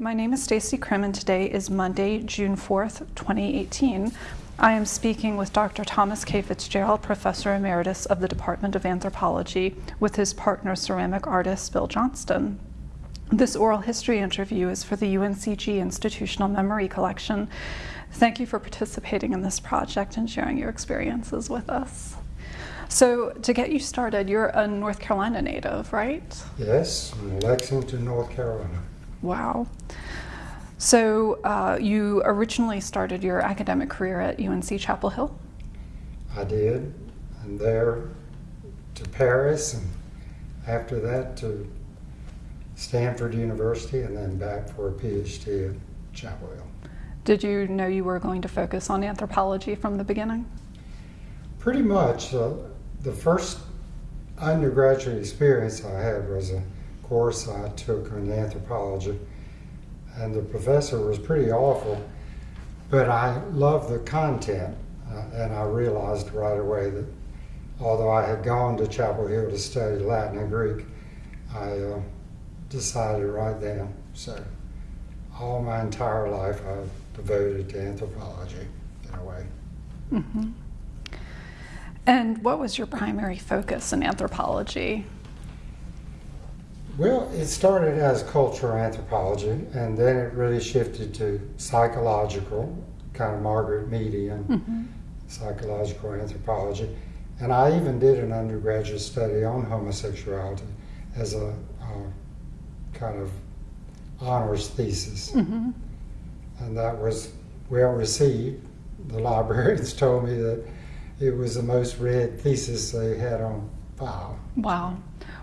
My name is Stacey Krim, and today is Monday, June 4th, 2018. I am speaking with Dr. Thomas K. Fitzgerald, Professor Emeritus of the Department of Anthropology, with his partner, ceramic artist Bill Johnston. This oral history interview is for the UNCG Institutional Memory Collection. Thank you for participating in this project and sharing your experiences with us. So, to get you started, you're a North Carolina native, right? Yes, Lexington, North Carolina. Wow. So uh, you originally started your academic career at UNC Chapel Hill? I did, and there to Paris, and after that to Stanford University, and then back for a PhD at Chapel Hill. Did you know you were going to focus on anthropology from the beginning? Pretty much. Uh, the first undergraduate experience I had was a course I took in anthropology, and the professor was pretty awful, but I loved the content, uh, and I realized right away that although I had gone to Chapel Hill to study Latin and Greek, I uh, decided right then. So, all my entire life I've devoted to anthropology in a way. Mm-hmm. And what was your primary focus in anthropology? Well, it started as cultural anthropology, and then it really shifted to psychological, kind of Margaret Meadian mm-hmm. psychological anthropology. And I even did an undergraduate study on homosexuality as a uh, kind of honors thesis. Mm-hmm. And that was well received. The librarians told me that it was the most read thesis they had on file. Wow.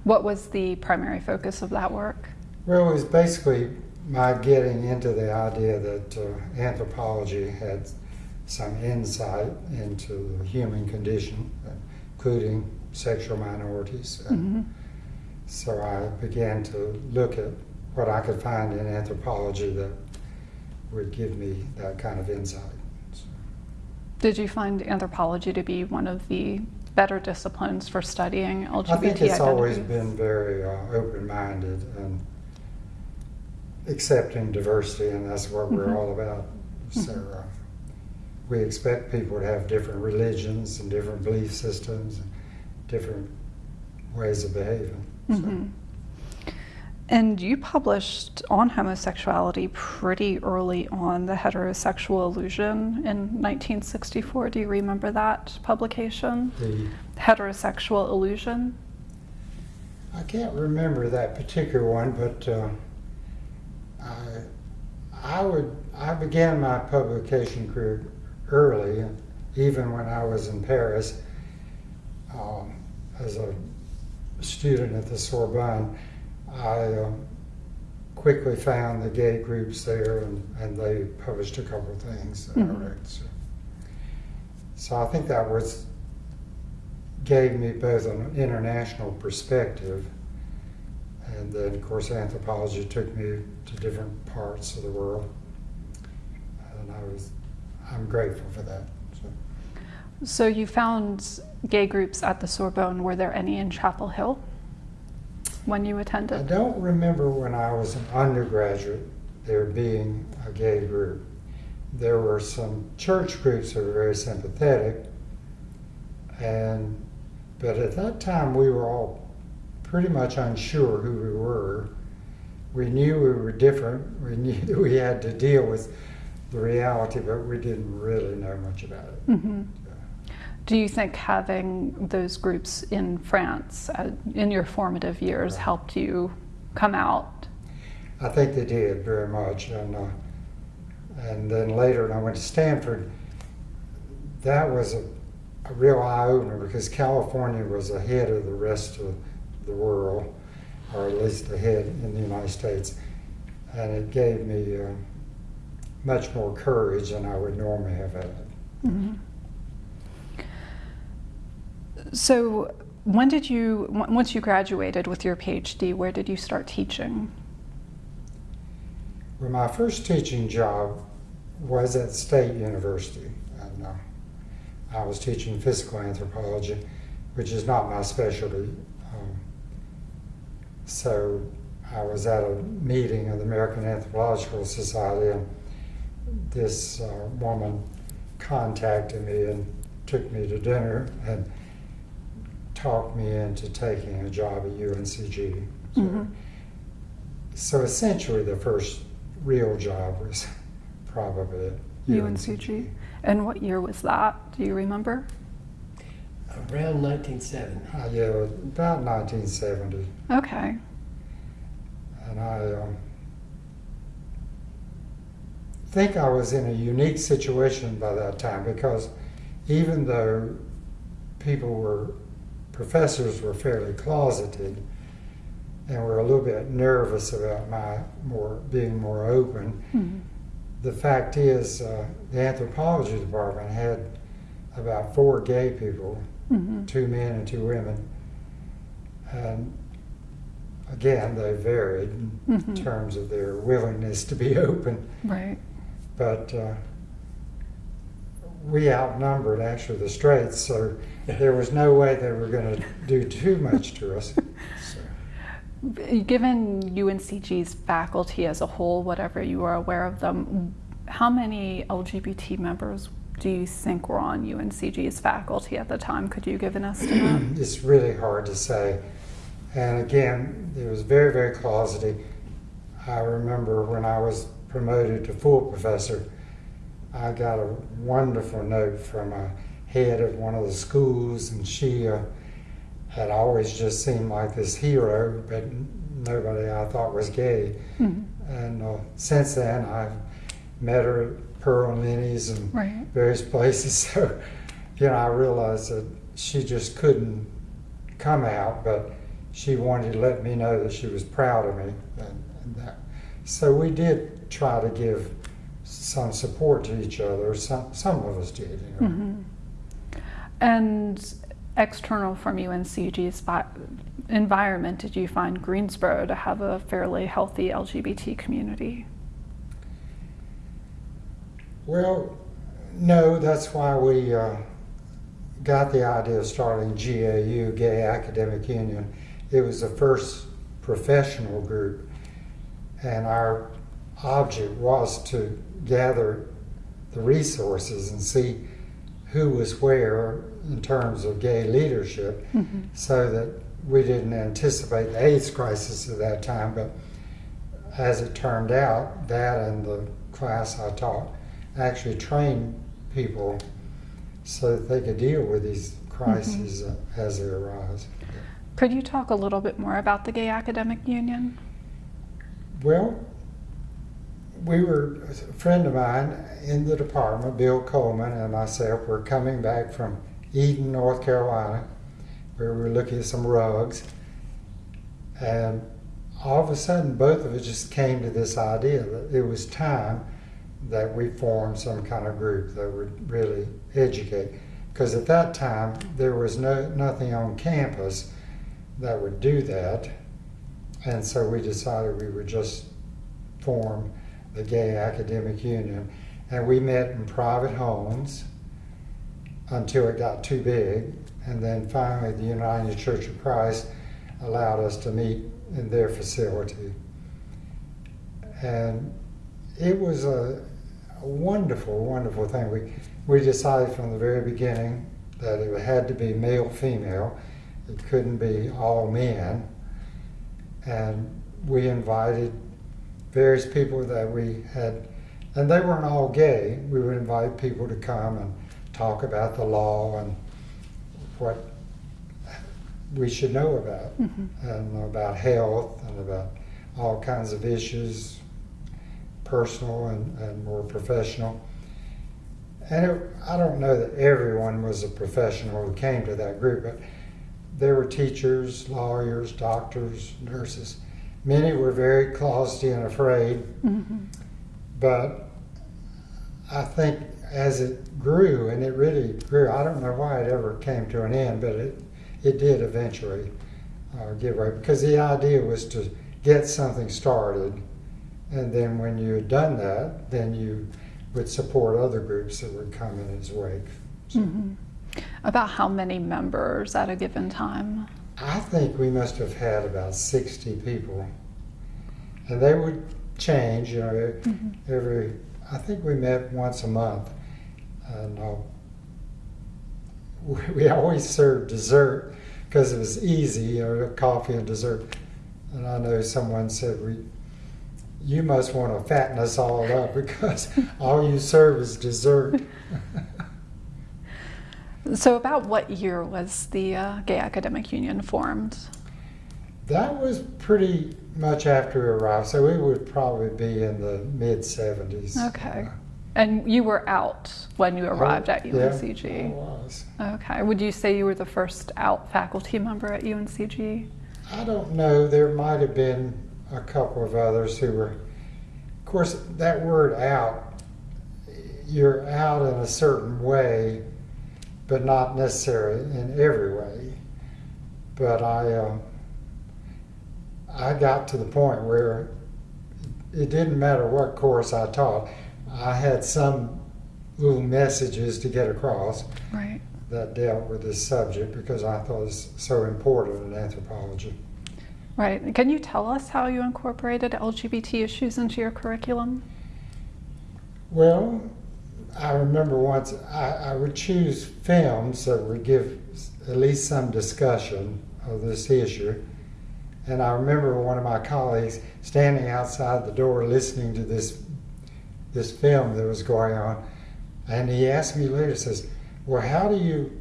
What was the primary focus of that work? Well, it was basically my getting into the idea that uh, anthropology had some insight into the human condition, including sexual minorities. Mm-hmm. So I began to look at what I could find in anthropology that would give me that kind of insight. So. Did you find anthropology to be one of the better disciplines for studying LGBT I think it's identities? always been very uh, open-minded and accepting diversity, and that's what mm-hmm. we're all about. So uh, we expect people to have different religions and different belief systems, and different ways of behaving. So. Mm-hmm. And you published on homosexuality pretty early on, The Heterosexual Illusion in 1964. Do you remember that publication? The Heterosexual Illusion? I can't remember that particular one, but uh, I, I would I began my publication career early, even when I was in Paris um, as a student at the Sorbonne. I um, quickly found the gay groups there, and, and they published a couple of things that mm-hmm. I read. So. so I think that was gave me both an international perspective, and then of course anthropology took me to different parts of the world, and I was I'm grateful for that. So. So you found gay groups at the Sorbonne. Were there any in Chapel Hill? When you attended? I don't remember when I was an undergraduate there being a gay group. There were some church groups that were very sympathetic, and but at that time we were all pretty much unsure who we were. We knew we were different. We knew that we had to deal with the reality, but we didn't really know much about it. Mm-hmm. Do you think having those groups in France uh, in your formative years right. helped you come out? I think they did very much, and uh, and then later when I went to Stanford, that was a, a real eye opener because California was ahead of the rest of the world, or at least ahead in the United States, and it gave me uh, much more courage than I would normally have had. Mm-hmm. So, when did you, once you graduated with your PhD, where did you start teaching? Well, my first teaching job was at State University. And, uh, I was teaching physical anthropology, which is not my specialty. Um, so I was at a meeting of the American Anthropological Society, and this uh, woman contacted me and took me to dinner and talked me into taking a job at UNCG. So, Mhm. so essentially, the first real job was probably at UNCG. And what year was that? Do you remember? Around 1970. Uh, yeah, about 1970. Okay. And I um, think I was in a unique situation by that time because even though people were, professors were fairly closeted and were a little bit nervous about my more being more open, Mhm. the fact is uh, the anthropology department had about four gay people, Mhm. two men and two women. And again, they varied in Mhm. terms of their willingness to be open, Right. but uh, we outnumbered actually the straights, so there was no way they were going to do too much to us. So, Given UNCG's faculty as a whole, whatever you are aware of them, how many LGBT members do you think were on UNCG's faculty at the time? Could you give an estimate? it's really hard to say. And again, it was very, very closeted. I remember when I was promoted to full professor, I got a wonderful note from a head of one of the schools, and she uh, had always just seemed like this hero, but nobody I thought was gay. Mhm. And uh, since then, I've met her at Pearl and Lenny's and Right. various places. So, you know, I realized that she just couldn't come out, but she wanted to let me know that she was proud of me. And, and that. So we did try to give some support to each other. Some, some of us did, you know. Mhm. And external from UNCG's environment, did you find Greensboro to have a fairly healthy LGBT community? Well, no, that's why we uh, got the idea of starting GAU, Gay Academic Union. It was the first professional group, and our object was to gather the resources and see who was where in terms of gay leadership Mhm. so that we didn't anticipate the AIDS crisis at that time, but as it turned out, that and the class I taught actually trained people so that they could deal with these crises uh, as they arise. Could you talk a little bit more about the Gay Academic Union? Well, we were, a friend of mine in the department, Bill Coleman, and myself were coming back from Eden, North Carolina, where we were looking at some rugs. And all of a sudden, both of us just came to this idea that it was time that we formed some kind of group that would really educate. Because at that time, there was no, nothing on campus that would do that. And so we decided we would just form the Gay Academic Union. And we met in private homes until it got too big. And then finally, the United Church of Christ allowed us to meet in their facility. And it was a, a wonderful, wonderful thing. We, we decided from the very beginning that it had to be male female, it couldn't be all men. And we invited various people that we had, and they weren't all gay. We would invite people to come and talk about the law and what we should know about, Mhm. and about health and about all kinds of issues, personal and, and more professional. And it, I don't know that everyone was a professional who came to that group, but there were teachers, lawyers, doctors, nurses. Many were very closeted and afraid, Mhm. but I think as it grew, and it really grew, I don't know why it ever came to an end, but it, it did eventually uh, give way because the idea was to get something started, and then when you had done that, then you would support other groups that would come in its wake. So Mhm. About how many members at a given time? I think we must have had about 60 people and they would change. You know, Mhm. every I think we met once a month, and uh, we, we always served dessert because it was easy. You know, coffee and dessert. And I know someone said we. You must want to fatten us all up because all you serve is dessert. So, about what year was the uh, Gay Academic Union formed? That was pretty much after we arrived, so we would probably be in the mid 70s. Okay. And you were out when you arrived at UNCG? Yeah, UNCG? I was. Okay. Would you say you were the first out faculty member at UNCG? I don't know, there might have been a couple of others who were, of course, that word out, you're out in a certain way, but not necessarily in every way. But I, um, I got to the point where it didn't matter what course I taught, I had some little messages to get across Right. that dealt with this subject because I thought it was so important in anthropology. Right. Can you tell us how you incorporated LGBT issues into your curriculum? Well, I remember once I, I would choose films that would give at least some discussion of this issue. And I remember one of my colleagues standing outside the door listening to this this film that was going on. And he asked me later, says, Well, how do you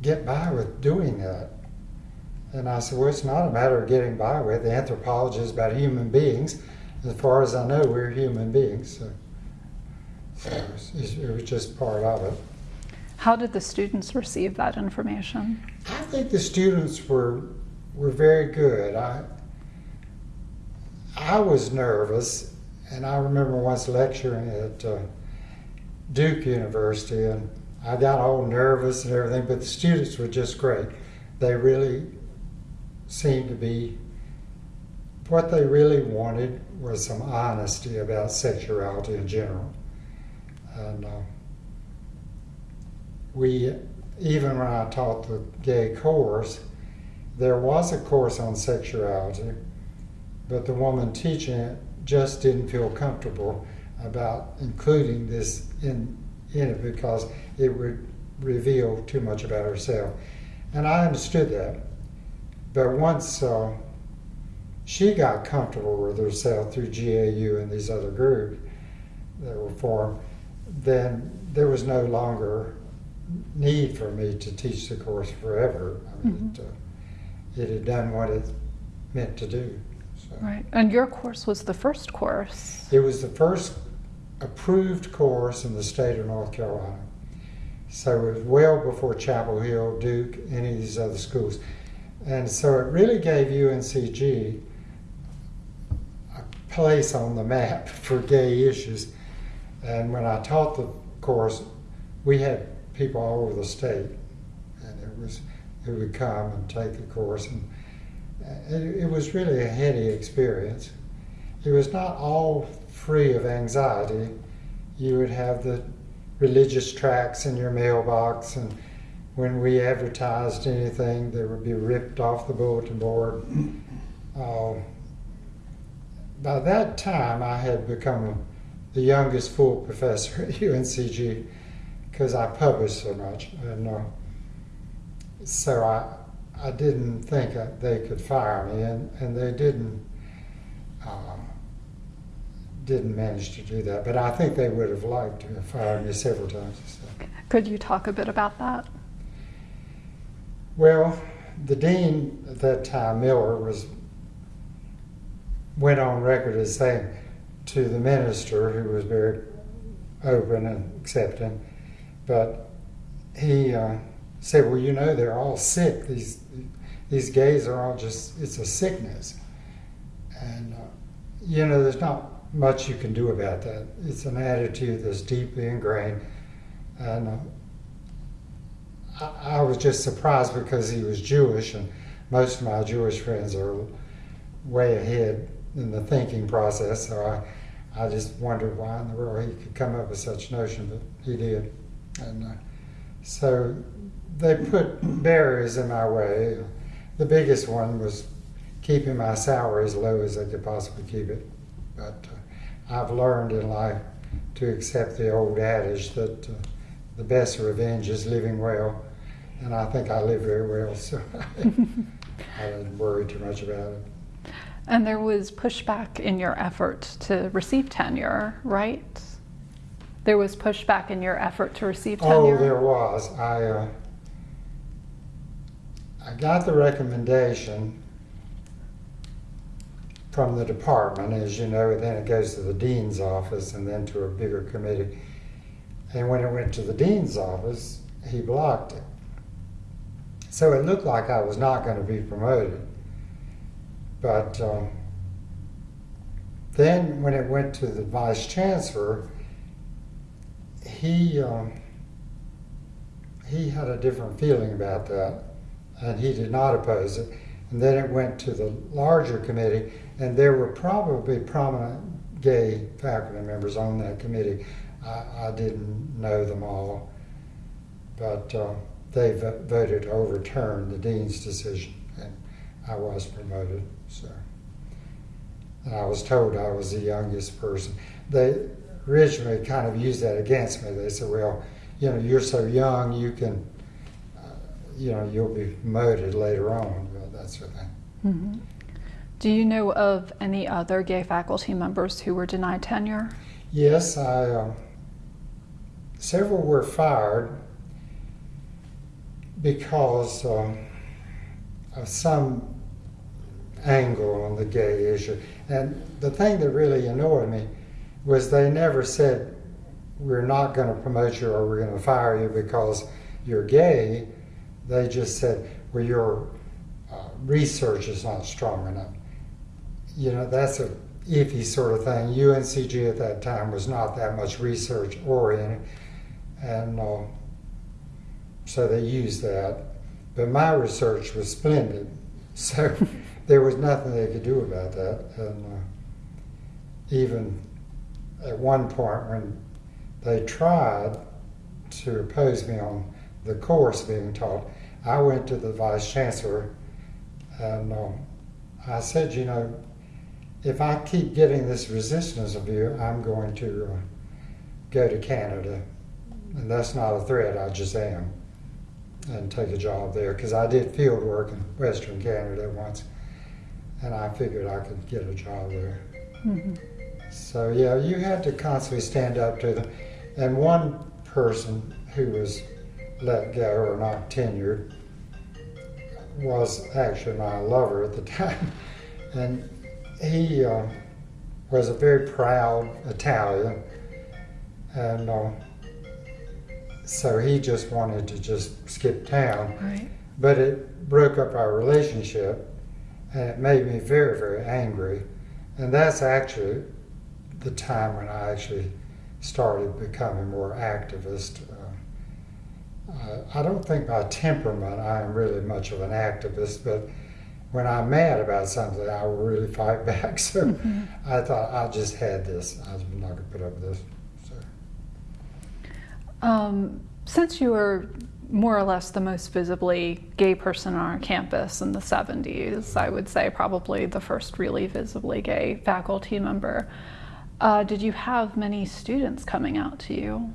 get by with doing that? And I said, Well, it's not a matter of getting by with. The Anthropology is about human beings. As far as I know, we're human beings. So, it, was, it was just part of it. How did the students receive that information? I think the students were were very good. I I was nervous, and I remember once lecturing at uh, Duke University, and I got all nervous and everything. But the students were just great. They really seemed to be. What they really wanted was some honesty about sexuality in general, and. Uh, we even when I taught the gay course, there was a course on sexuality, but the woman teaching it just didn't feel comfortable about including this in in it because it would reveal too much about herself, and I understood that. But once uh, she got comfortable with herself through GAU and these other groups that were formed, then there was no longer need for me to teach the course forever. I mean, Mhm. it, uh, it had done what it meant to do. So. Right. And your course was the first course. It was the first approved course in the state of North Carolina. So it was well before Chapel Hill, Duke, any of these other schools. And so it really gave UNCG a place on the map for gay issues. And when I taught the course, we had people all over the state, and it was who would come and take the course, and it, it was really a heady experience. It was not all free of anxiety. You would have the religious tracts in your mailbox, and when we advertised anything, they would be ripped off the bulletin board. Uh, by that time, I had become the youngest full professor at UNCG because I published so much, and uh, so I I didn't think they could fire me, and, and they didn't um, didn't manage to do that. But I think they would have liked to have fired me several times. So. Could you talk a bit about that? Well, the dean at that time, Miller, was went on record as saying to the minister, who was very open and accepting, but he uh, said, "Well, you know, they're all sick. These these gays are all just—it's a sickness, and uh, you know, there's not much you can do about that. It's an attitude that's deeply ingrained, and." Uh, I, I was just surprised because he was Jewish, and most of my Jewish friends are way ahead in the thinking process. So I, I just wondered why in the world he could come up with such notion, but he did. And uh, so they put barriers in my way. The biggest one was keeping my salary as low as they could possibly keep it. But uh, I've learned in life to accept the old adage that uh, the best revenge is living well, and I think I live very well, so I didn't worry too much about it. And there was pushback in your effort to receive tenure, right? There was pushback in your effort to receive tenure? Oh, there was. I, uh, I got the recommendation from the department, as you know, then it goes to the dean's office and then to a bigger committee. And when it went to the dean's office, he blocked it. So it looked like I was not going to be promoted. But um, then when it went to the vice chancellor, he um, he had a different feeling about that, and he did not oppose it. And then it went to the larger committee, and there were probably prominent gay faculty members on that committee. I, I didn't know them all, but uh, they vo- voted to overturn the dean's decision, and I was promoted. So, and I was told I was the youngest person. They originally kind of used that against me. They said, "Well, you know, you're so young, you can, uh, you know, you'll be promoted later on." Well, that sort of thing. Mhm. Do you know of any other gay faculty members who were denied tenure? Yes, I. Uh, several were fired because um, of some angle on the gay issue. And the thing that really annoyed me was they never said, we're not going to promote you or we're going to fire you because you're gay. They just said, well, your uh, research is not strong enough. You know, that's a iffy sort of thing. UNCG at that time was not that much research oriented. And uh, so they used that. But my research was splendid. So there was nothing they could do about that. And uh, even at one point when they tried to oppose me on the course being taught, I went to the vice chancellor and uh, I said, you know, if I keep getting this resistance of you, I'm going to uh, go to Canada. And that's not a threat, I just am. And take a job there because I did field work in Western Canada once and I figured I could get a job there. Mhm. So yeah, you had to constantly stand up to them. And one person who was let go or not tenured was actually my lover at the time, and he uh, was a very proud Italian, and uh, so he just wanted to just skip town. Right. But it broke up our relationship, and it made me very, very angry. And that's actually the time when I actually started becoming more activist. Uh, I, don't think by temperament I am really much of an activist, but when I'm mad about something, I will really fight back. So Mhm. I thought I just had this. I'm not going to put up with this. So. Um, since you were more or less the most visibly gay person on our campus in the 70s, I would say probably the first really visibly gay faculty member, uh, did you have many students coming out to you?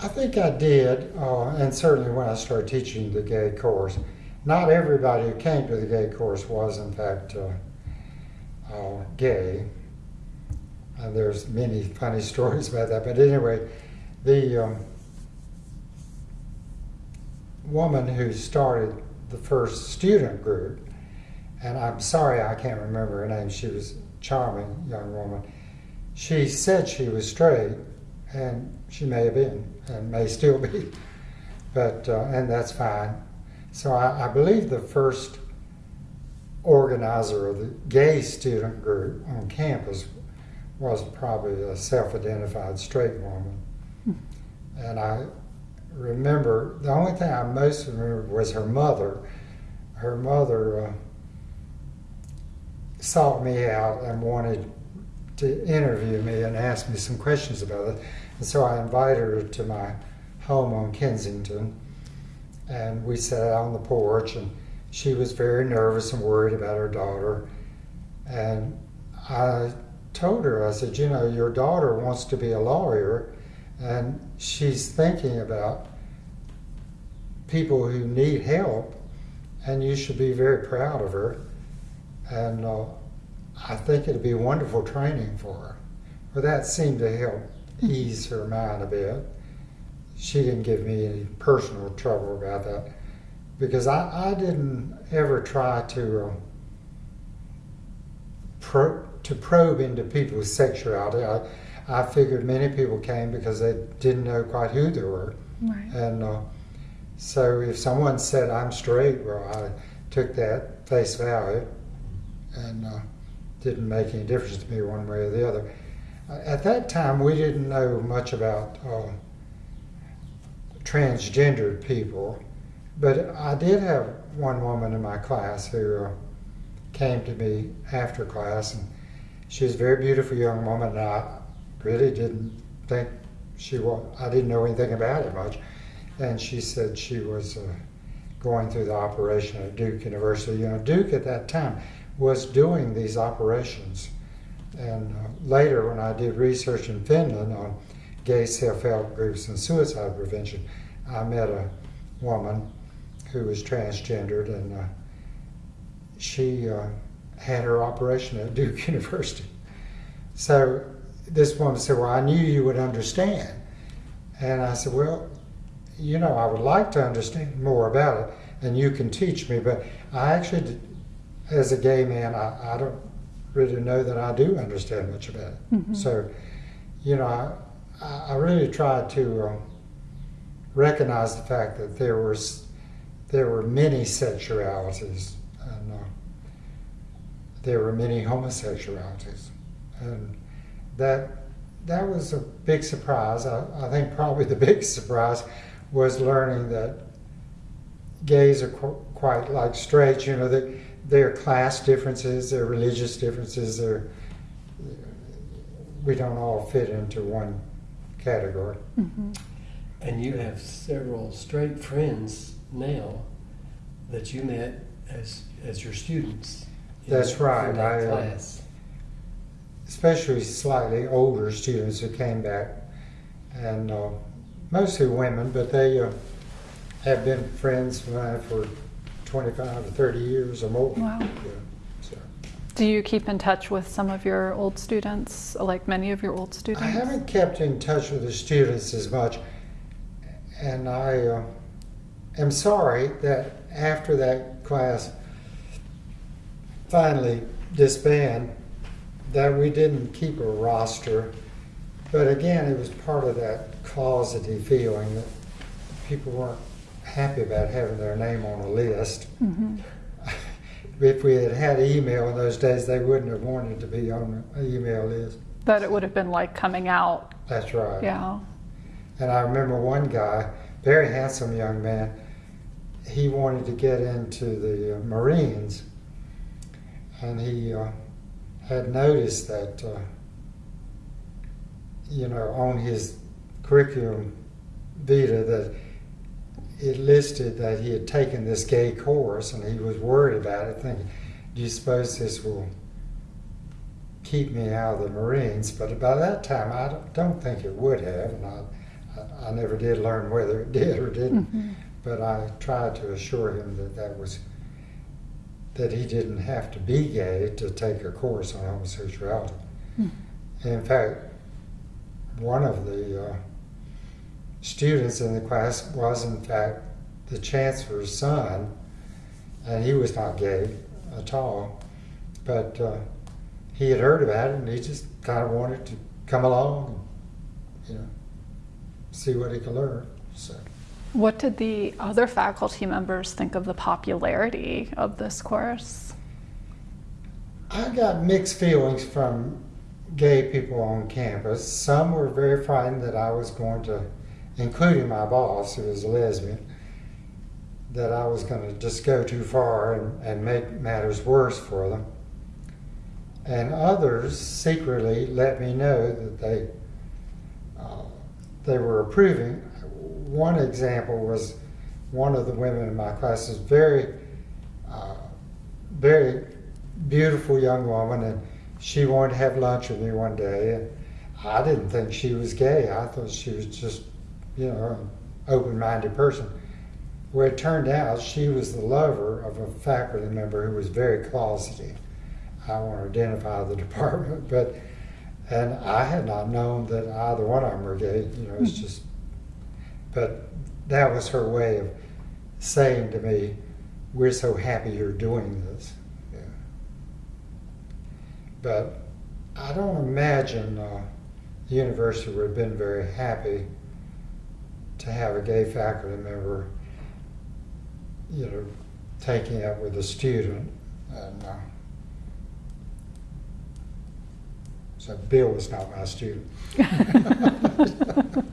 I think I did, uh, and certainly when I started teaching the gay course. Not everybody who came to the gay course was, in fact, uh, uh, gay. And there's many funny stories about that. But anyway, the um, woman who started the first student group, and I'm sorry I can't remember her name, she was a charming young woman. She said she was straight, and she may have been, and may still be, but uh, and that's fine. So I, I believe the first organizer of the gay student group on campus was probably a self-identified straight woman, and I remember the only thing I most remember was her mother. Her mother uh, sought me out and wanted to interview me and ask me some questions about it. And so I invited her to my home on Kensington, and we sat out on the porch, and she was very nervous and worried about her daughter. And I told her, I said, you know, your daughter wants to be a lawyer and she's thinking about people who need help and you should be very proud of her. And uh, I think it'd be wonderful training for her. Well, that seemed to help ease her mind a bit. She didn't give me any personal trouble about that because I, I didn't ever try to um, pro, to probe into people's sexuality. I, I figured many people came because they didn't know quite who they were, Right. and uh, so if someone said I'm straight, well, I took that face value, and uh, didn't make any difference to me one way or the other. At that time, we didn't know much about uh, transgendered people, but I did have one woman in my class who uh, came to me after class, and she was a very beautiful young woman, and I really didn't think she was, I didn't know anything about it much. And she said she was uh, going through the operation at Duke University. You know, Duke at that time was doing these operations. And uh, later, when I did research in Finland on gay self help groups and suicide prevention, I met a woman who was transgendered, and uh, she uh, had her operation at Duke University. So this woman said, Well, I knew you would understand. And I said, Well, you know, I would like to understand more about it, and you can teach me. But I actually, as a gay man, I, I don't really know that I do understand much about it. Mhm. So, you know, I, I really tried to um, recognize the fact that there was there were many sexualities and uh, there were many homosexualities, and that that was a big surprise. I, I think probably the biggest surprise was learning that gays are qu- quite like straights. You know, that there are class differences, there are religious differences, there we don't all fit into one category. Mhm. And you have several straight friends now that you met as as your students. That's right. That I, uh, class. Especially slightly older students who came back, and uh, mostly women, but they uh, have been friends of mine for 25 or 30 years or more. Wow. Yeah, so. Do you keep in touch with some of your old students, like many of your old students? I haven't kept in touch with the students as much, and I uh, am sorry that after that class finally disbanded, that we didn't keep a roster. But again, it was part of that closeted feeling that people weren't happy about having their name on a list. Mhm. If we had had email in those days, they wouldn't have wanted to be on the email list. That it would have been like coming out. That's right. Yeah. And I remember one guy, very handsome young man, he wanted to get into the Marines. And he uh, had noticed that, uh, you know, on his curriculum vita that it listed that he had taken this gay course and he was worried about it, thinking, do you suppose this will keep me out of the Marines? But by that time, I don't- think it would have. And I, I, I never did learn whether it did or didn't. Mhm. But I tried to assure him that that was that he didn't have to be gay to take a course on homosexuality. Mm. In fact, one of the uh, students in the class was, in fact, the chancellor's son, and he was not gay at all. But uh, he had heard about it, and he just kind of wanted to come along, and, you know, see what he could learn. So. What did the other faculty members think of the popularity of this course? I got mixed feelings from gay people on campus. Some were very frightened that I was going to, including my boss, who was a lesbian, that I was going to just go too far and, and make matters worse for them. And others secretly let me know that they uh, they were approving. One example was one of the women in my class was very uh, very beautiful young woman, and she wanted to have lunch with me one day, and I didn't think she was gay. I thought she was just, you know, an open-minded person. Well, it turned out she was the lover of a faculty member who was very closeted. I won't identify the department, but and I had not known that either one of them were gay. You know, it's just, but that was her way of saying to me, "We're so happy you're doing this." Yeah. But I don't imagine uh, the university would have been very happy to have a gay faculty member, you know, taking up with a student. And uh, so Bill was not my student.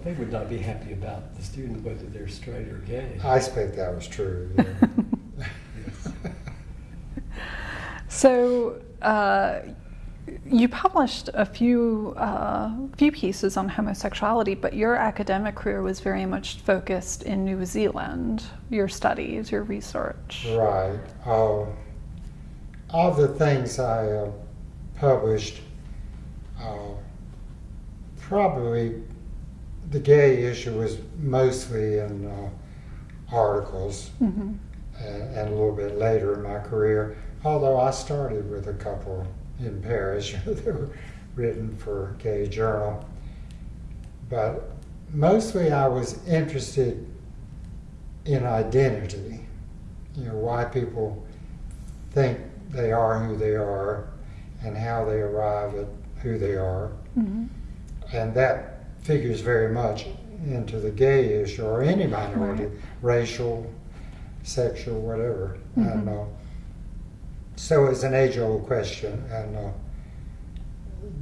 Well, they would not be happy about the student whether they're straight or gay. I expect that was true. yeah. So, uh, you published a few uh, few pieces on homosexuality, but your academic career was very much focused in New Zealand. Your studies, your research. Right. Of the things I uh, published, uh, probably the gay issue was mostly in uh, articles hmm and, and a little bit later in my career, although I started with a couple in Paris that were written for Gay Journal. But mostly I was interested in identity, you know, why people think they are who they are and how they arrive at who they are. hmm And that figures very much into the gay issue or any minority, Right. racial, sexual, whatever. Mhm. And uh, so it's an age-old question. And uh,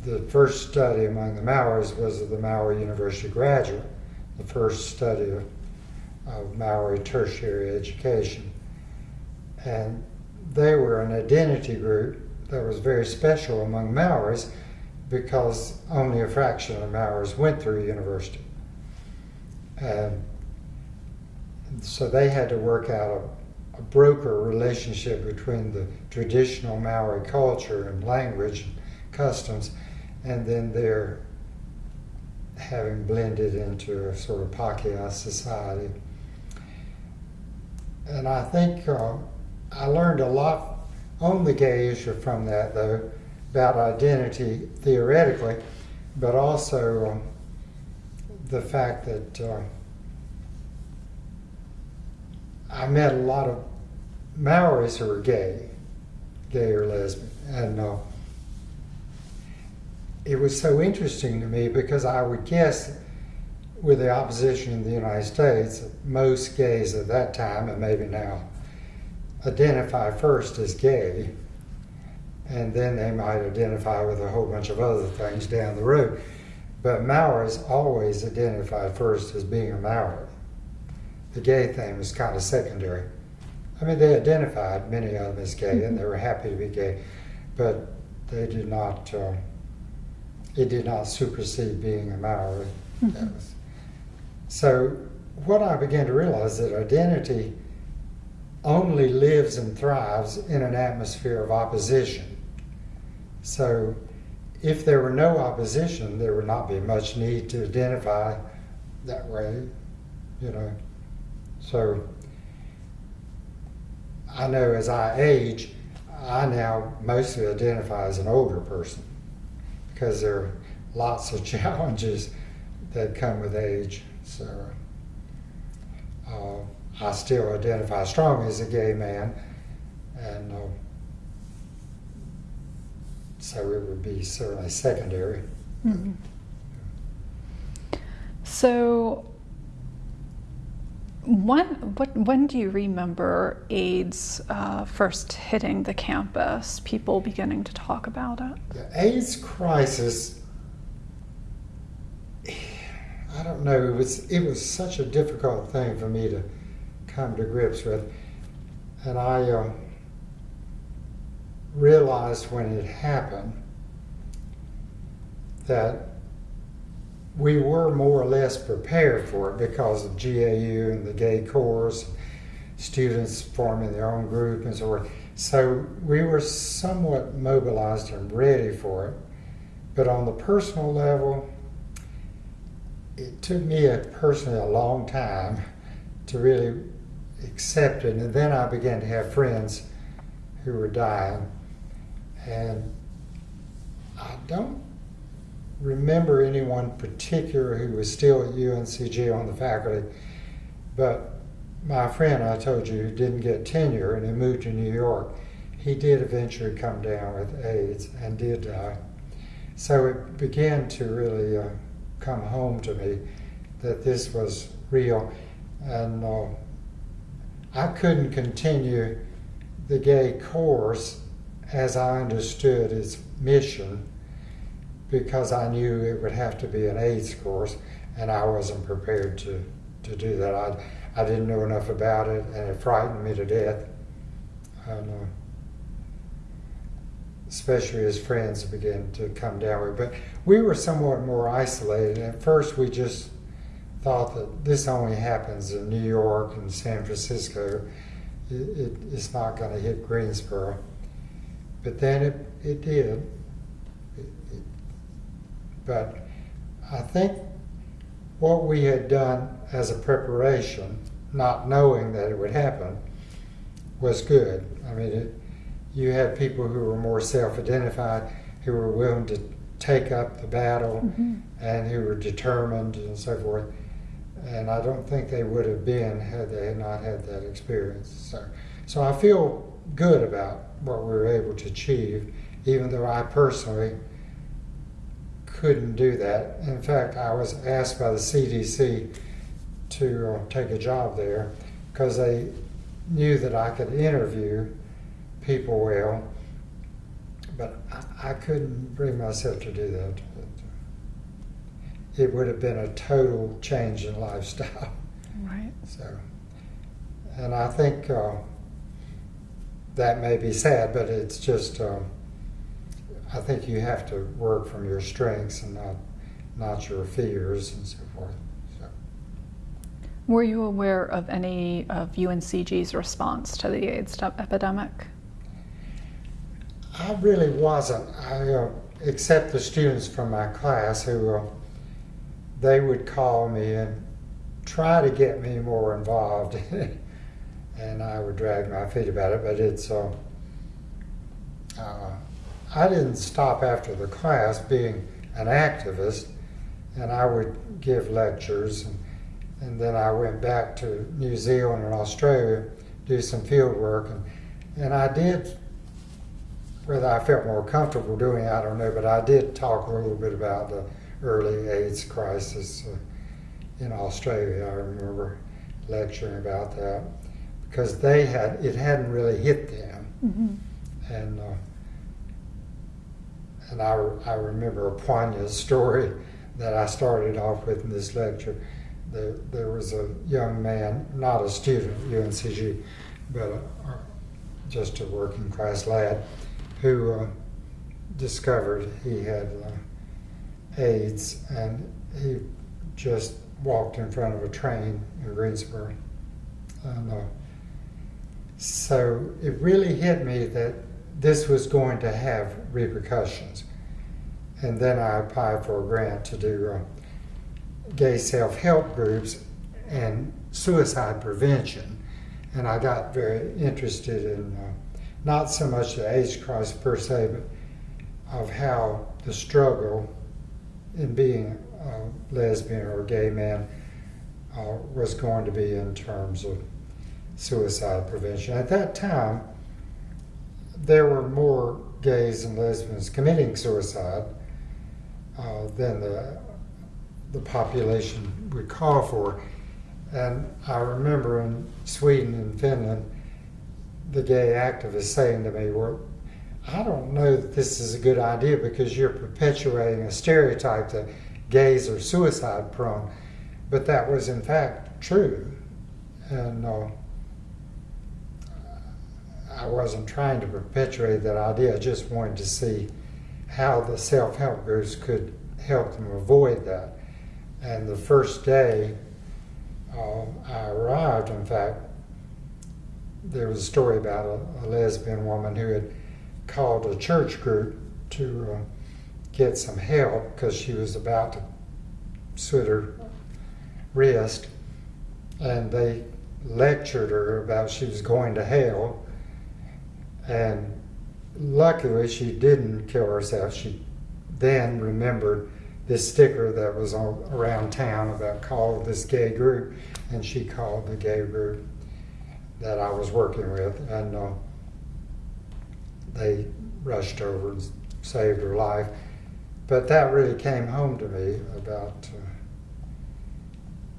the first study among the Maoris was of the Maori University graduate, the first study of, of Maori tertiary education. And they were an identity group that was very special among Maoris because only a fraction of Maoris went through university. And so they had to work out a, a broker relationship between the traditional Maori culture and language and customs and then their having blended into a sort of Pakeha society. And I think uh, I learned a lot on the gay issue from that, though, about identity theoretically, but also um, the fact that uh, I met a lot of Maoris who were gay, gay or lesbian, and uh, it was so interesting to me because I would guess with the opposition in the United States, most gays at that time, and maybe now, identify first as gay, and then they might identify with a whole bunch of other things down the road. But Maoris always identified first as being a Maori. The gay thing was kind of secondary. I mean, they identified many of them as gay, and they were happy to be gay, but they did not. Uh, it did not supersede being a Maori. That was, so, what I began to realize is that identity only lives and thrives in an atmosphere of opposition. So, if there were no opposition, there would not be much need to identify that way, you know. So, I know as I age, I now mostly identify as an older person because there are lots of challenges that come with age. So uh, I still identify strongly as a gay man, and uh, so it would be certainly secondary. Mhm. So, when what when do you remember AIDS uh, first hitting the campus? People beginning to talk about it. The AIDS crisis, I don't know, it was, it was such a difficult thing for me to come to grips with. And I uh, realized when it happened that we were more or less prepared for it because of GAU and the gay chorus. students forming their own group and so forth. So we were somewhat mobilized and ready for it. But on the personal level, it took me a, personally a long time to really accept it. And then I began to have friends who were dying. And I don't remember anyone particular who was still at UNCG on the faculty, but my friend I told you who didn't get tenure and he moved to New York, he did eventually come down with AIDS and did die. So it began to really uh, come home to me that this was real. And uh, I couldn't continue the gay course as I understood its mission because I knew it would have to be an AIDS course and I wasn't prepared to, to do that. I, I didn't know enough about it and it frightened me to death. And, uh, especially as friends began to come down with. But we were somewhat more isolated. At first, we just thought that this only happens in New York and San Francisco. It, it, it's not going to hit Greensboro. But then it, it did. It, it, but I think what we had done as a preparation, not knowing that it would happen, was good. I mean, it, you had people who were more self-identified, who were willing to take up the battle, Mm-hmm. and who were determined and so forth. And I don't think they would have been had they had not had that experience. So, so I feel good about what we were able to achieve, even though I personally couldn't do that. In fact, I was asked by the CDC to uh, take a job there because they knew that I could interview people well, but I, I couldn't bring myself to do that. It would have been a total change in lifestyle. Right. So, and I think uh, that may be sad, but it's just um, I think you have to work from your strengths and not not your fears and so forth. So, Were you aware of any of UNCG's response to the AIDS epidemic? I really wasn't. I uh, except the students from my class who uh, they would call me and try to get me more involved, and I would drag my feet about it. But it's uh, uh, I didn't stop after the class being an activist, and I would give lectures, and, and then I went back to New Zealand and Australia, do some field work, and and I did whether I felt more comfortable doing it, I don't know, but I did talk a little bit about the early AIDS crisis uh, in Australia. I remember lecturing about that because they had it hadn't really hit them, Mm-hmm. and uh, and I, I remember a poignant story that I started off with in this lecture. There, there was a young man, not a student at UNCG, but a, a, just a working class lad, who uh, discovered he had uh, AIDS, and he just walked in front of a train in Greensboro. And, uh, so it really hit me that this was going to have repercussions. And then I applied for a grant to do uh, gay self-help groups and suicide prevention. And I got very interested in uh, not so much the AIDS crisis per se, but of how the struggle in being a lesbian or a gay man uh, was going to be in terms of suicide prevention. At that time, there were more gays and lesbians committing suicide uh, than the the population would call for. And I remember in Sweden and Finland, the gay activists saying to me, "Well, I don't know that this is a good idea because you're perpetuating a stereotype that gays are suicide prone." But that was in fact true, and. Uh, I wasn't trying to perpetuate that idea. I just wanted to see how the self-help groups could help them avoid that. And the first day uh, I arrived, in fact, there was a story about a, a lesbian woman who had called a church group to uh, get some help because she was about to slit her wrist, and they lectured her about she was going to hell. And luckily, she didn't kill herself. She then remembered this sticker that was around town about call this gay group, and she called the gay group that I was working with, and uh, they rushed over and saved her life. But that really came home to me about uh,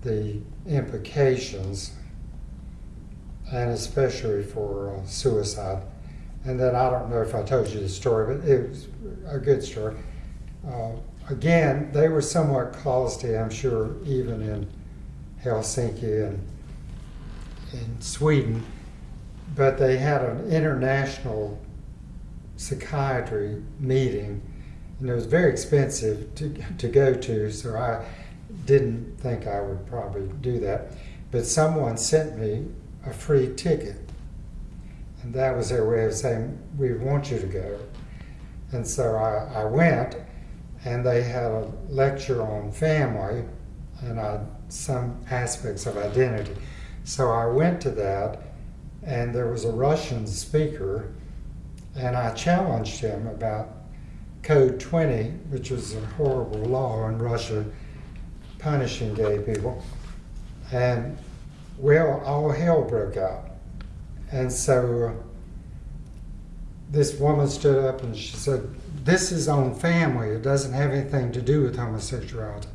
the implications, and especially for uh, suicide. And then I don't know if I told you the story, but it was a good story. Uh, again, they were somewhat closeted, I'm sure, even in Helsinki and in Sweden, but they had an international psychiatry meeting, and it was very expensive to, to go to, so I didn't think I would probably do that. But someone sent me a free ticket, and that was their way of saying, We want you to go. And so I, I went, and they had a lecture on family and I, some aspects of identity. So I went to that, and there was a Russian speaker, and I challenged him about Code 20, which was a horrible law in Russia punishing gay people. And well, all hell broke out. And so this woman stood up and she said, This is on family. It doesn't have anything to do with homosexuality.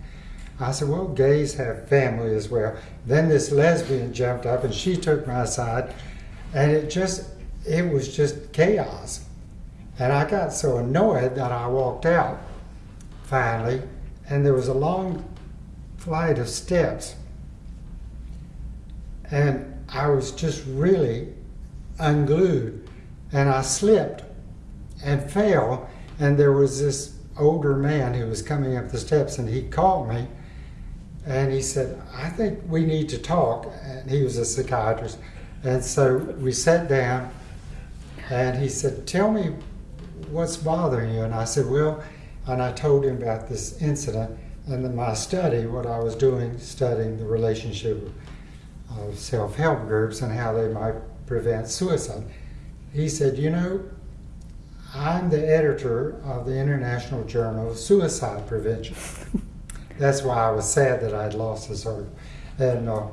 I said, Well, gays have family as well. Then this lesbian jumped up and she took my side, and it just, it was just chaos. And I got so annoyed that I walked out finally, and there was a long flight of steps. And I was just really unglued, and I slipped and fell, and there was this older man who was coming up the steps, and he caught me and he said, I think we need to talk. And he was a psychiatrist. And so we sat down and he said, Tell me what's bothering you. And I said, Well, and I told him about this incident and my study, what I was doing, studying the relationship of self help groups and how they might prevent suicide. He said, You know, I'm the editor of the International Journal of Suicide Prevention. That's why I was sad that I'd lost this article. And uh,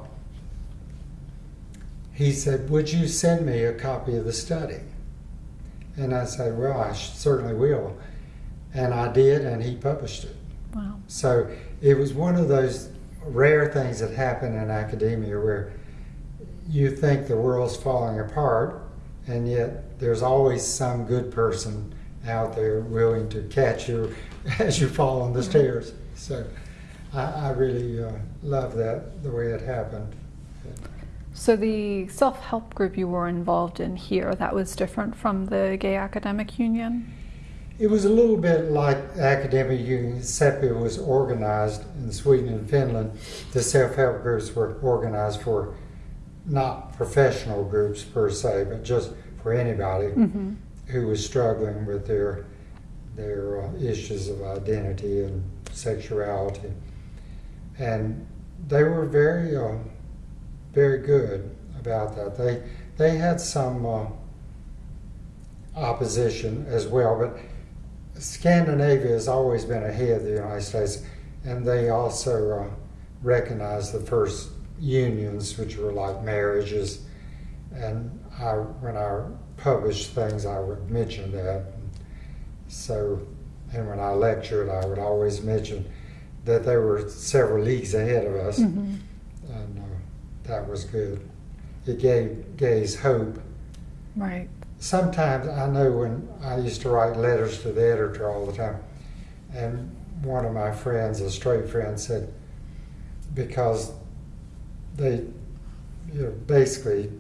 he said, Would you send me a copy of the study? And I said, Well, I certainly will. And I did, and he published it. Wow. So it was one of those rare things that happen in academia where you think the world's falling apart, and yet there's always some good person out there willing to catch you as you fall on the stairs. So I, I really uh, love that, the way it happened. So the self-help group you were involved in here, that was different from the Gay Academic Union? It was a little bit like academic union, it was organized in Sweden and Finland. The self-help groups were organized for not professional groups per se, but just for anybody Mm-hmm. who was struggling with their their uh, issues of identity and sexuality, and they were very uh, very good about that. They they had some uh, opposition as well, but Scandinavia has always been ahead of the United States, and they also uh, recognized the first unions, which were like marriages. And I, when I published things, I would mention that. So, and when I lectured, I would always mention that they were several leagues ahead of us, Mm-hmm. and uh, that was good. It gave gays hope Right. sometimes I know when I used to write letters to the editor all the time, and one of my friends, a straight friend, said because they you know, basically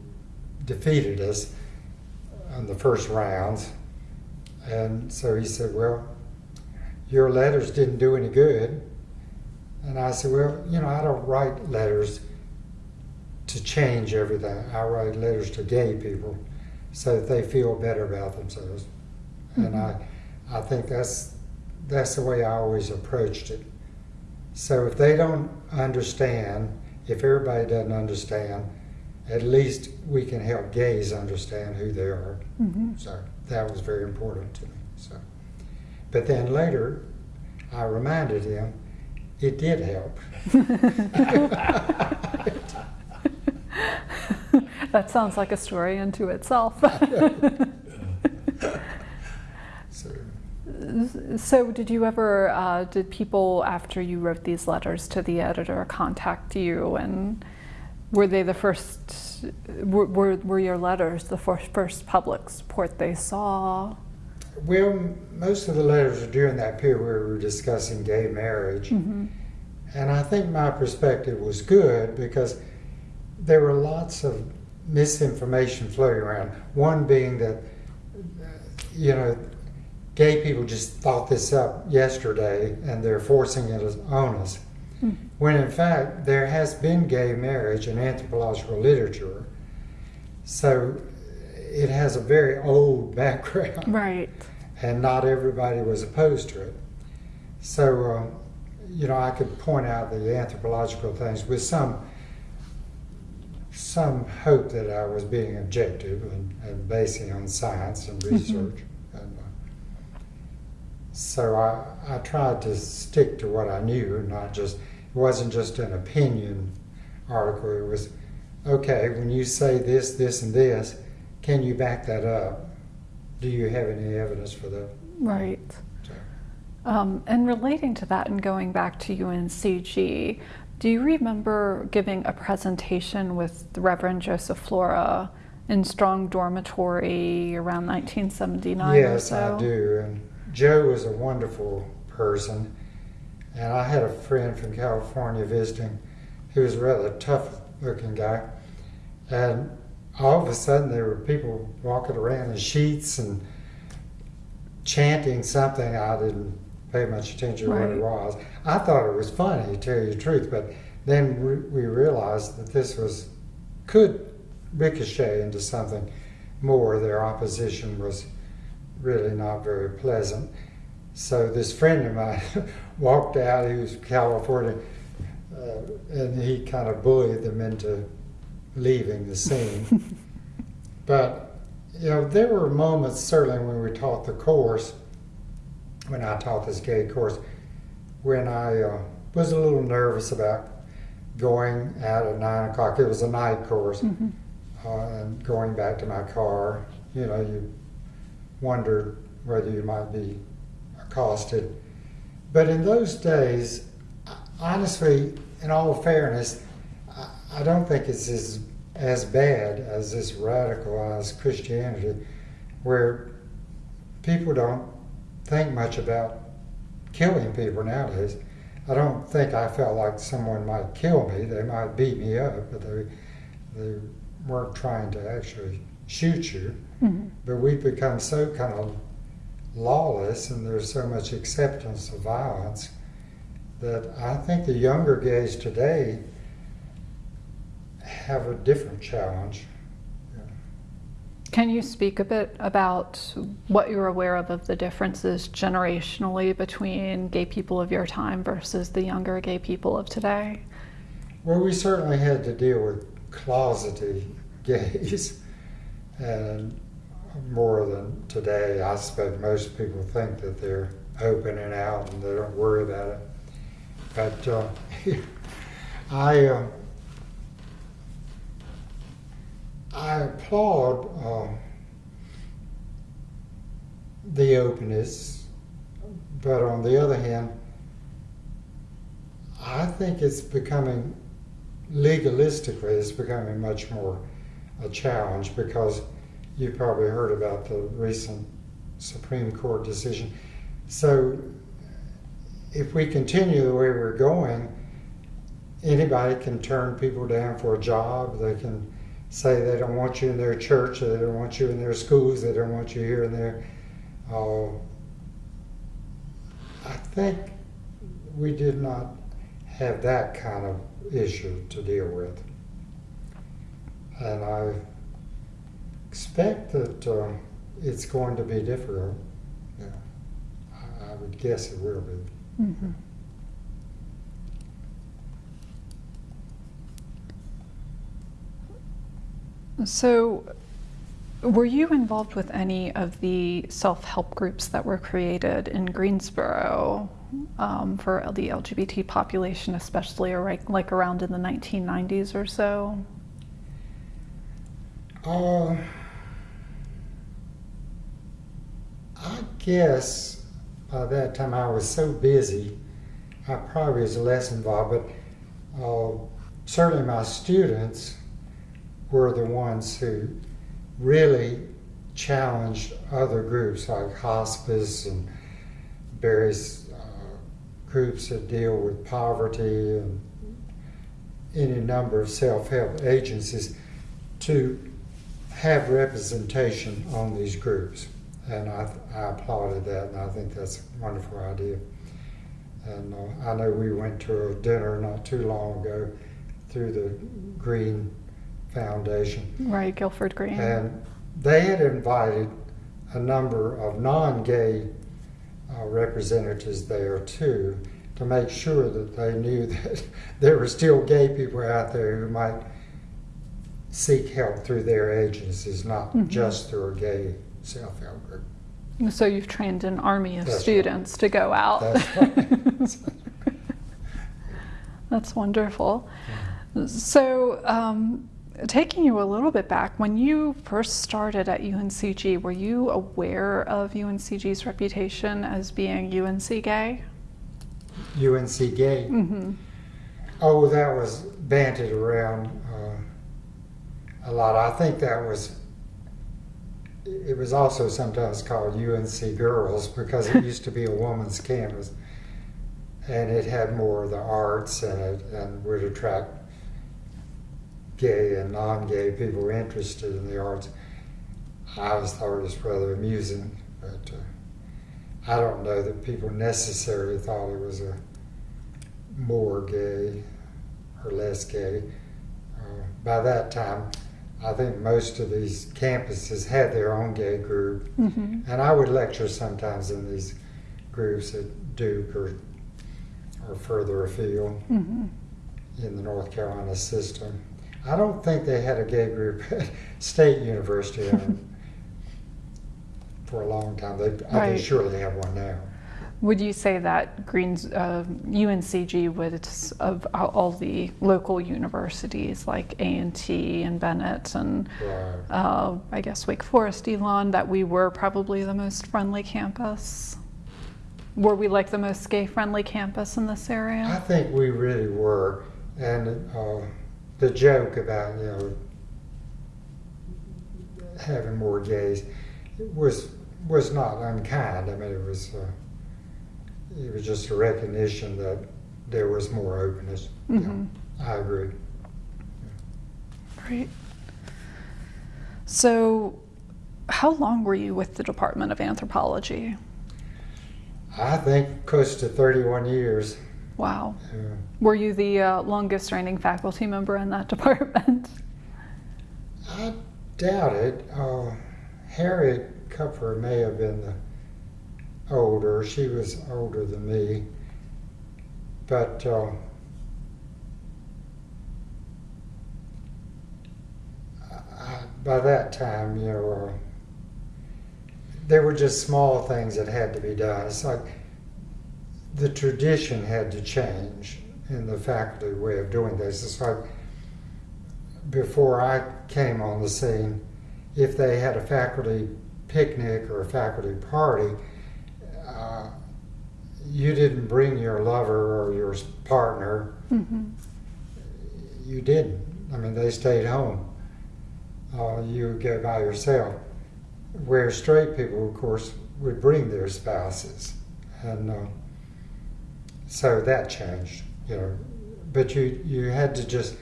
defeated us on the first rounds, and so he said, "Well, your letters didn't do any good," and I said, "Well, you know, I don't write letters." to change everything. I write letters to gay people so that they feel better about themselves. And mm-hmm. I, I think that's, that's the way I always approached it. So if they don't understand, if everybody doesn't understand, at least we can help gays understand who they are. Mhm. So that was very important to me. So, but then later, I reminded him it did help. that sounds like a story unto itself. So, so, did you ever, uh, did people after you wrote these letters to the editor contact you, and were they the first? Were, were, were your letters the first, first public support they saw? well, most of the letters are during that period where we were discussing gay marriage. hmm And I think my perspective was good because there were lots of misinformation floating around. One being that, uh, you know, gay people just thought this up yesterday and they're forcing it on us. Hmm. When in fact, there has been gay marriage in anthropological literature. So it has a very old background Right. and not everybody was opposed to it. So, um, you know, I could point out the anthropological things with some some hope that I was being objective and, and basing on science and research. And, uh, so I, I tried to stick to what I knew, not just it wasn't just an opinion article. It was okay when you say this, this, and this. Can you back that up? Do you have any evidence for that? Right. So, Um, and relating to that and going back to UNCG, do you remember giving a presentation with the Reverend Joseph Flora in Strong Dormitory around 1979 or yes, so? I do. And Joe was a wonderful person. And I had a friend from California visiting who was a rather tough looking guy. And all of a sudden, there were people walking around in sheets and chanting something. I didn't pay much attention to what it was. I thought it was funny, to tell you the truth, but then we, we realized that this was could ricochet into something more. Their opposition was really not very pleasant. So this friend of mine walked out. He was California, uh, and he kind of bullied them into leaving the scene. but you know, there were moments certainly when we taught the course, when I taught this gay course, when I uh, was a little nervous about going out at nine o'clock. It was a night course, Mhm. uh, and going back to my car. You know, you wondered whether you might be accosted. But in those days, honestly, in all fairness, I- don't think it's as, as bad as this radicalized Christianity where people don't think much about killing people nowadays. I don't think I felt like someone might kill me. They might beat me up, but they, they weren't trying to actually shoot you. Mhm. But we've become so kind of lawless and there's so much acceptance of violence that I think the younger gays today have a different challenge. Can you speak a bit about what you're aware of of the differences generationally between gay people of your time versus the younger gay people of today? Well, we certainly had to deal with closeted gays, and more than today. I suspect most people think that they're open and out and they don't worry about it. But uh, I, uh, I applaud uh, the openness, but on the other hand, I think it's becoming legalistically, it's becoming much more a challenge because you probably heard about the recent Supreme Court decision. So, if we continue the way we're going, anybody can turn people down for a job. They can say they don't want you in their church, they don't want you in their schools, they don't want you here and there. Uh, I think we did not have that kind of issue to deal with. And I expect that uh, it's going to be difficult. Yeah. I, I would guess it will be. Mhm. So, were you involved with any of the self help groups that were created in Greensboro um, for the LGBT population, especially like around in the 1990s or so? Uh, I guess by that time I was so busy, I probably was less involved, but uh, certainly my students were the ones who really challenged other groups like hospice and various uh, groups that deal with poverty and any number of self-help agencies to have representation on these groups. And I, I applauded that, and I think that's a wonderful idea. And uh, I know we went to a dinner not too long ago through the Green Foundation, Right, Guilford Green. and they had invited a number of non-gay uh, representatives there too, to make sure that they knew that there were still gay people out there who might seek help through their agencies, not Mhm. just through a gay self-help group. So, you've trained an army of That's right. students to go out. That's right. That's wonderful. So, um, taking you a little bit back, when you first started at UNCG, were you aware of UNCG's reputation as being UNC gay? UNC gay. Mm-hmm. Oh, that was banted around uh, a lot. I think that was. It was also sometimes called UNC Girls because it used to be a woman's campus, and it had more of the arts in it and would attract gay and non-gay people interested in the arts. I always thought it was rather amusing, but uh, I don't know that people necessarily thought it was a more gay or less gay. Uh, by that time, I think most of these campuses had their own gay group, Mm-hmm. and I would lecture sometimes in these groups at Duke or or further afield Mm-hmm. in the North Carolina system. I don't think they had a gay group at State University for a long time. They, I Right. think surely have one now. Would you say that Greens, uh, UNCG would, of all the local universities like A&T and Bennett and Right. uh, I guess Wake Forest, Elon, that we were probably the most friendly campus? Were we like the most gay-friendly campus in this area? I think we really were, and uh, the joke about you know having more gays was was not unkind. I mean, it was uh, it was just a recognition that there was more openness. Yeah, Mhm. I agree. Great. So, how long were you with the Department of Anthropology? I think close to 31 years. Wow. Uh, Were you the uh, longest reigning faculty member in that department? I doubt it. Uh, Harriet Kupferer may have been the older. She was older than me. But uh, I, by that time, you know, uh, there were just small things that had to be done. It's like the tradition had to change in the faculty way of doing this. It's like before I came on the scene, if they had a faculty picnic or a faculty party, you didn't bring your lover or your partner. hmm You didn't. I mean, they stayed home. Uh, you would go by yourself. Where straight people, of course, would bring their spouses, and uh, so that changed. You know, but you you had to just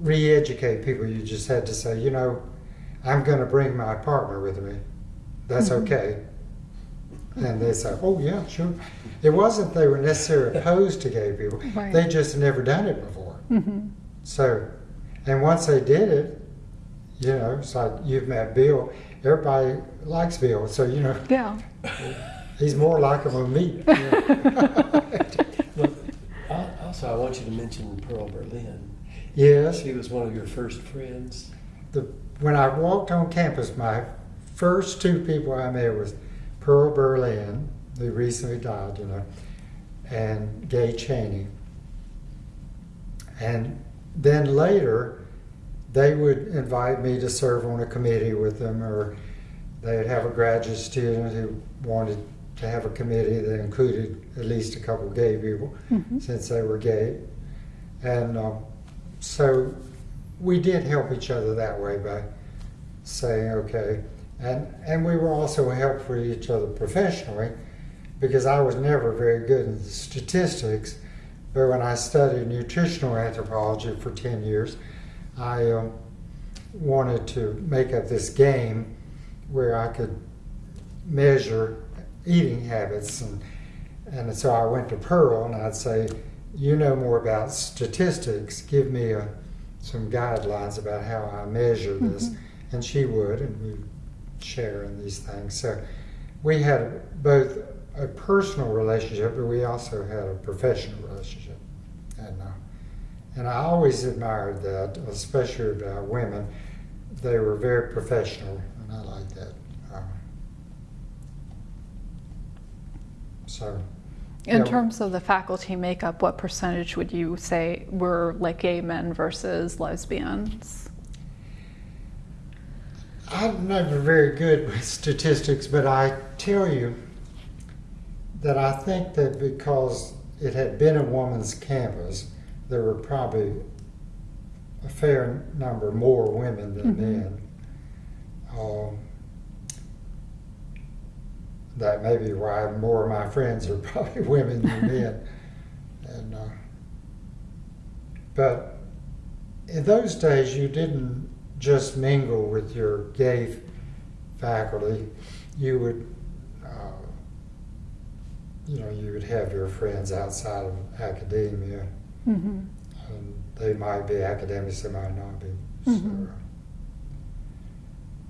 re-educate people. You just had to say, you know, I'm going to bring my partner with me. That's Mhm. okay. And they say, oh yeah, sure. It wasn't they were necessarily opposed to gay people. Right. They just never done it before. hmm So, and once they did it, You know, it's like you've met Bill. Everybody likes Bill, so you know Yeah. he's more likable than me. Well, al- also, I want you to mention Pearl Berlin. yes, She was one of your first friends. the, when I walked on campus, my first two people I met was Pearl Berlin, who recently died, you know, and Gay Cheney. And then later, they would invite me to serve on a committee with them, or they'd have a graduate student who wanted to have a committee that included at least a couple gay people, Mhm. since they were gay. And um, so we did help each other that way by saying, okay. And, and we were also helpful for each other professionally because I was never very good in statistics. But when I studied nutritional anthropology for 10 years, I um, wanted to make up this game where I could measure eating habits. And, and so I went to Pearl and I'd say, You know more about statistics. Give me a, some guidelines about how I measure this. Mhm. And she would, and we'd share in these things. So we had both a personal relationship, but we also had a professional relationship. And, uh, and I always admired that, especially about women. They were very professional, and I like that. Um, so, In Yeah. terms of the faculty makeup, what percentage would you say were like gay men versus lesbians? I'm never very good with statistics, but I tell you that I think that because it had been a woman's campus, there were probably a fair number more women than Mhm. men. Um, that may be why more of my friends are probably women than men. And uh, but in those days, you didn't just mingle with your gay faculty. You would, uh, you know, you would have your friends outside of academia, Mm-hmm. and they might be academics, they might not be. Mhm.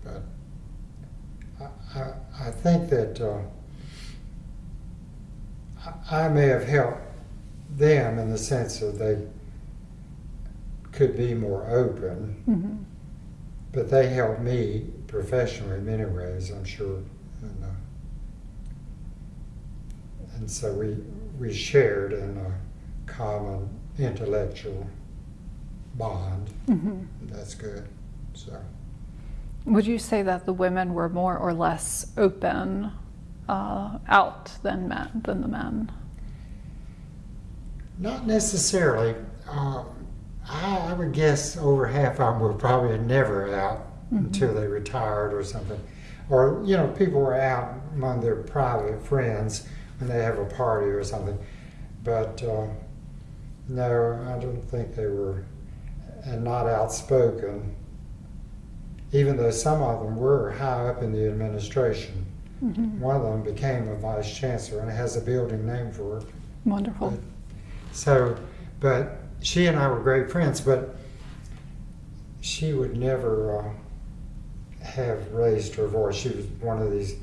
So, but I, I, I think that uh, I, I may have helped them in the sense that they could be more open. Mm-hmm. But they helped me professionally in many ways, I'm sure. And, uh, and so we, we shared in a common intellectual bond. Mm-hmm. That's good. So Would you say that the women were more or less open uh, out than men than the men? not necessarily. Um, I, I would guess over half of them were probably never out Mhm. until they retired or something. Or, you know, people were out among their private friends when they have a party or something. But uh, no, I don't think they were, and not outspoken, even though some of them were high up in the administration. Mm-hmm. One of them became a vice chancellor and has a building named for her. Wonderful. But- So, but she and I were great friends, but she would never uh, have raised her voice. She was one of these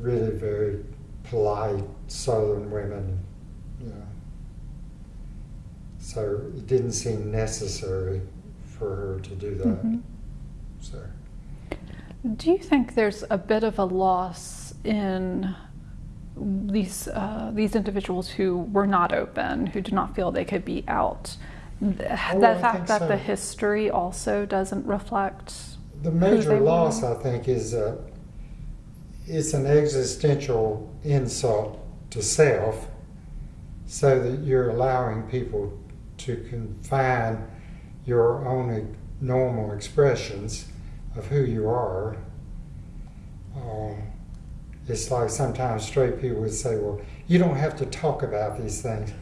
really very polite Southern women, you know. So it didn't seem necessary for her to do that. Mhm. So. Do you think there's a bit of a loss in these uh, these individuals who were not open, who did not feel they could be out? Oh, the fact that so. the history also doesn't reflect. The major were. loss, I think, is uh, it's an existential insult to self, so that you're allowing people to confine your own normal expressions of who you are. Um, it's like sometimes straight people would say, "Well, you don't have to talk about these things."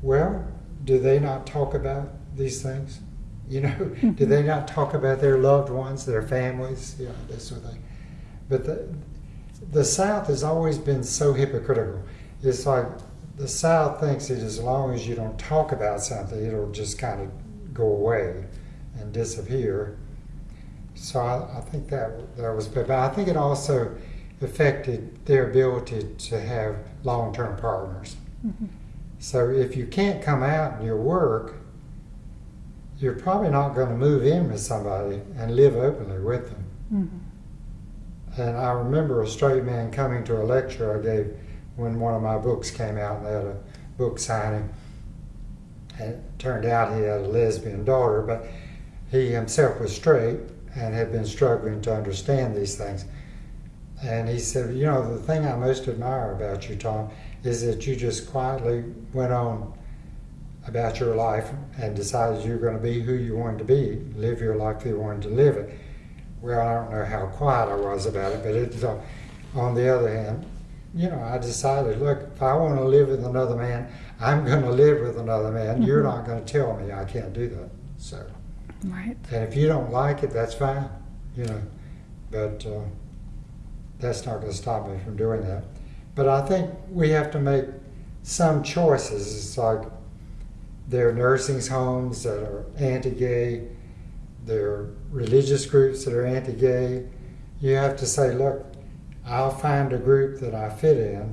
Well, do they not talk about these things? You know, do they not talk about their loved ones, their families, you know, that sort of thing? But the, the South has always been so hypocritical. It's like the South thinks that as long as you don't talk about something, it'll just kind of go away and disappear. so I, I think that that was, but I think it also affected their ability to have long-term partners. Mhm. So if you can't come out in your work, you're probably not going to move in with somebody and live openly with them. Mhm. And I remember a straight man coming to a lecture I gave when one of my books came out and they had a book signing. And it turned out he had a lesbian daughter, but he himself was straight and had been struggling to understand these things. And he said, You know, the thing I most admire about you, Tom, is that you just quietly went on about your life and decided you're going to be who you wanted to be, live your life you wanted to live it. Well, I don't know how quiet I was about it, but it, uh, on the other hand, you know, I decided, look, if I want to live with another man, I'm going to live with another man. You're Mhm. not going to tell me I can't do that. So, Right. and if you don't like it, that's fine, you know, but uh, that's not going to stop me from doing that. But I think we have to make some choices. It's like there are nursing homes that are anti-gay, there are religious groups that are anti-gay. You have to say, look, I'll find a group that I fit in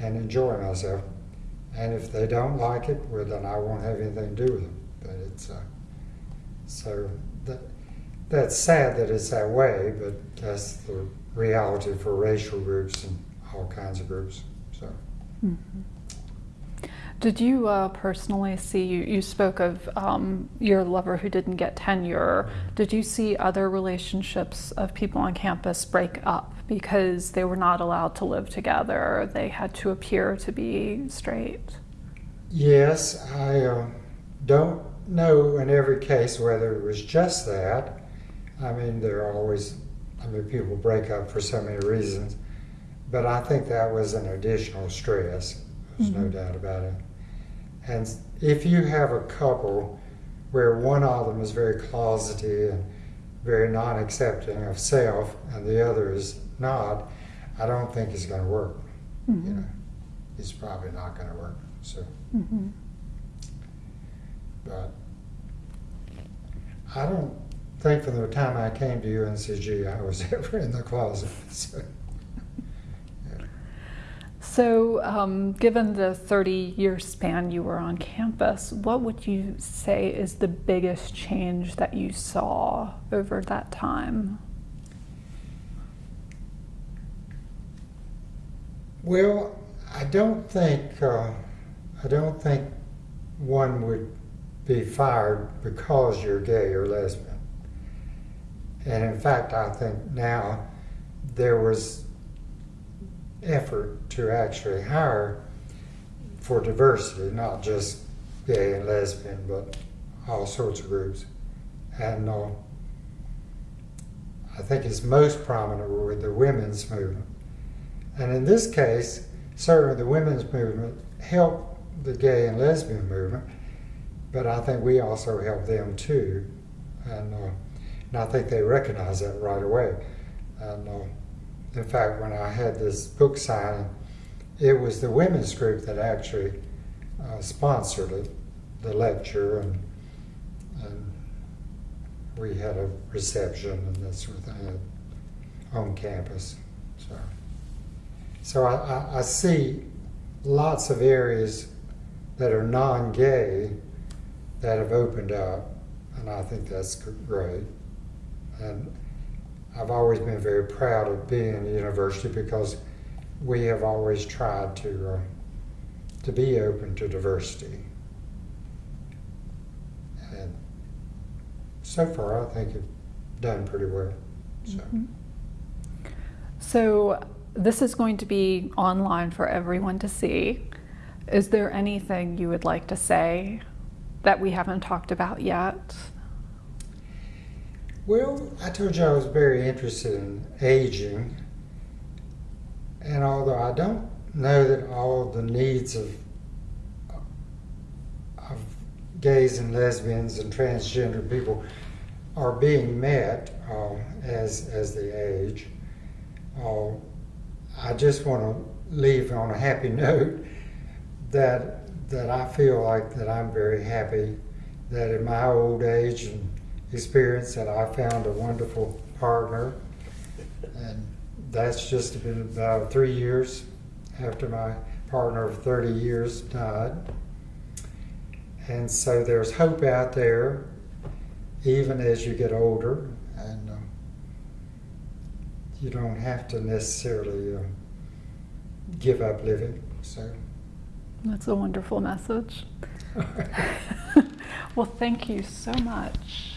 and enjoy myself. And if they don't like it, well, then I won't have anything to do with them. But it's uh, so that that's sad that it's that way, but that's the reality for racial groups and all kinds of groups. So. Mhm. Did you uh, personally see, you, you spoke of um, your lover who didn't get tenure. Did you see other relationships of people on campus break up because they were not allowed to live together? They had to appear to be straight? Yes, I uh, don't know in every case whether it was just that. I mean, there are always, I mean, people break up for so many reasons, but I think that was an additional stress. There's no Mhm. doubt about it. And if you have a couple where one of them is very closeted and very non accepting of self and the other is not, I don't think it's going to work. You Mhm. know, it's probably not going to work. So. Mhm. But I don't think from the time I came to UNCG I was ever in the closet. So, yeah. So, um, given the 30 year span you were on campus, what would you say is the biggest change that you saw over that time? Well, I don't think uh, I don't think one would be fired because you're gay or lesbian. And in fact, I think now there was effort to actually hire for diversity, not just gay and lesbian, but all sorts of groups. And uh, I think it's most prominent with the women's movement. And in this case, certainly the women's movement helped the gay and lesbian movement, but I think we also helped them too. And, uh, and I think they recognize that right away. And uh, in fact, when I had this book signing, it was the women's group that actually uh, sponsored it, the lecture, and, and we had a reception and that sort of thing on campus. So, so I, I, I see lots of areas that are non-gay that have opened up, and I think that's great. And I've always been very proud of being in the university because we have always tried to uh, to be open to diversity. And so far, I think it's done pretty well. So. Mhm. So, this is going to be online for everyone to see. Is there anything you would like to say that we haven't talked about yet? Well, I told you I was very interested in aging. And although I don't know that all the needs of, of gays and lesbians and transgender people are being met uh, as, as they age, uh, I just want to leave on a happy note that, that I feel like that I'm very happy that in my old age and experience that I found a wonderful partner. And that's just been about three years after my partner of 30 years died. And so there's hope out there, even as you get older, and um, you don't have to necessarily uh, give up living. So, That's a wonderful message. well, thank you so much.